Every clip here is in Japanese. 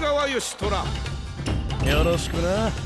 川義虎よろしくな。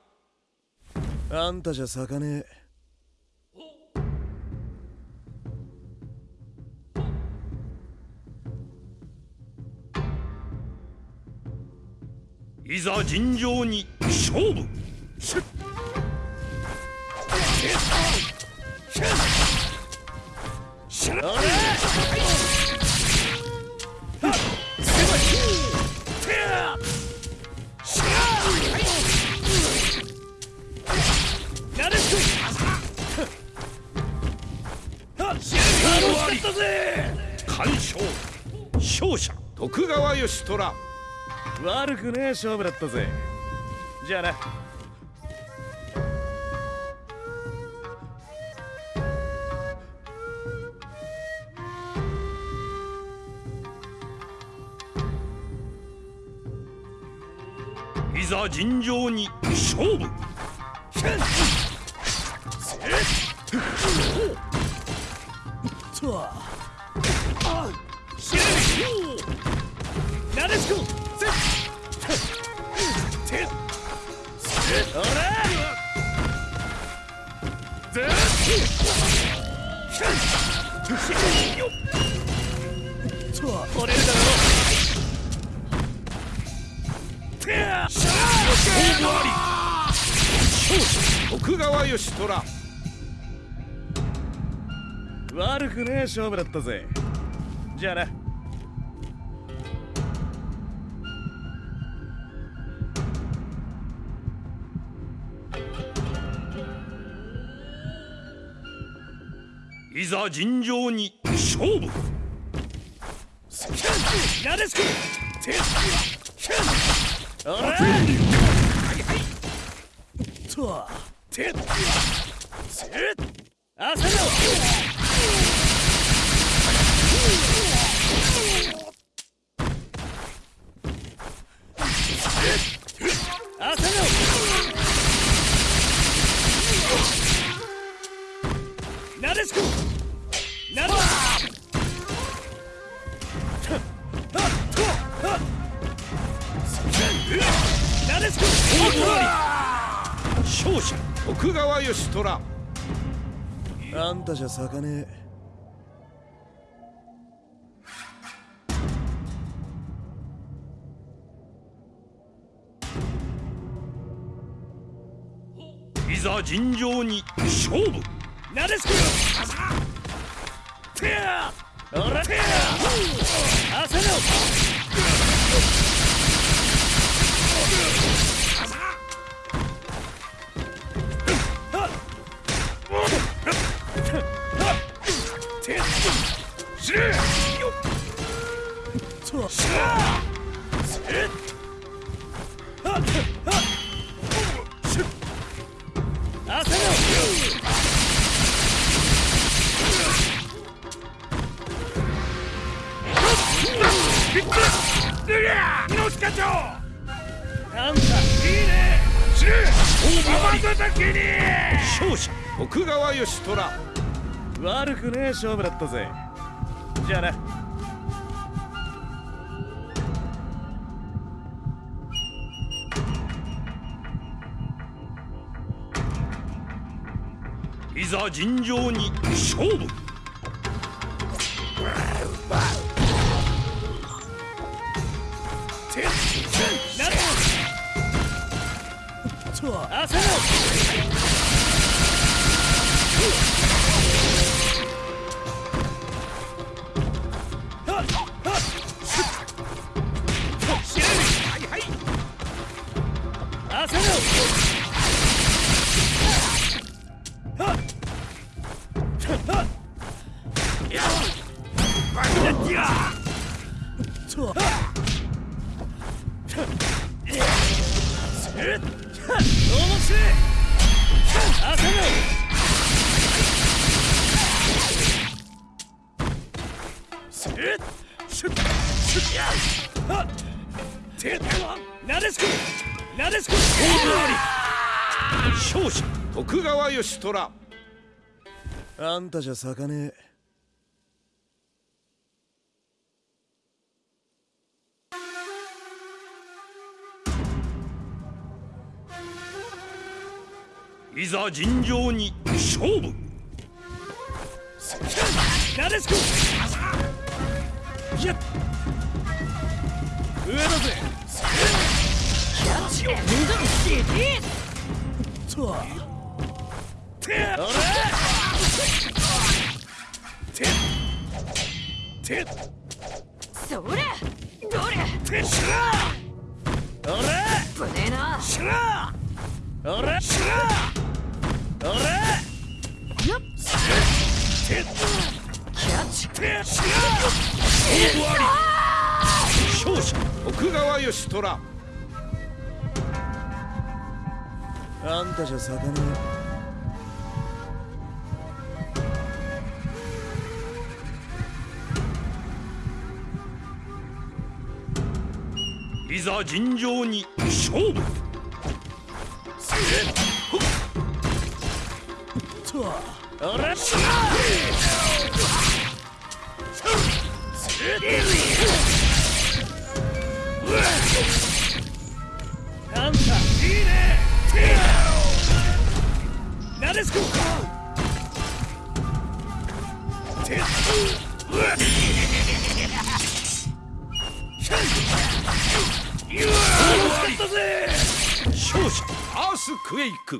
あんたじゃ咲かねえ。いざ尋常に勝負徳川義虎。悪くねえ勝負だったぜ。じゃあな。いざ尋常に勝負。とは折れるだろ。てや勝負あり勝者徳川義虎悪くねえ勝負だったぜじゃあないざ尋常に勝負。なでしこておらとはてせあせろ勝者徳川義虎あんたじゃ咲かねえいざ尋常に勝負。なでしこてや猪木課長あんたいいね知れ勝負あり勝者徳川義虎悪くねえ勝負だったぜじゃあないざ尋常に勝負てなるほど朝の朝のあんたじゃ咲かねえ。いざ尋常に勝負。なでしこやっ。上だぜ。キャッチを目指してとてあ。れて。て。それどれて。しらあれぶねえなしらあれしら勝者徳川義虎。あんたじゃ咲かねいざ尋常に勝負。と。あれしらあんたいいねなでしこてうわ惜しかったぜ勝者アースクエイク。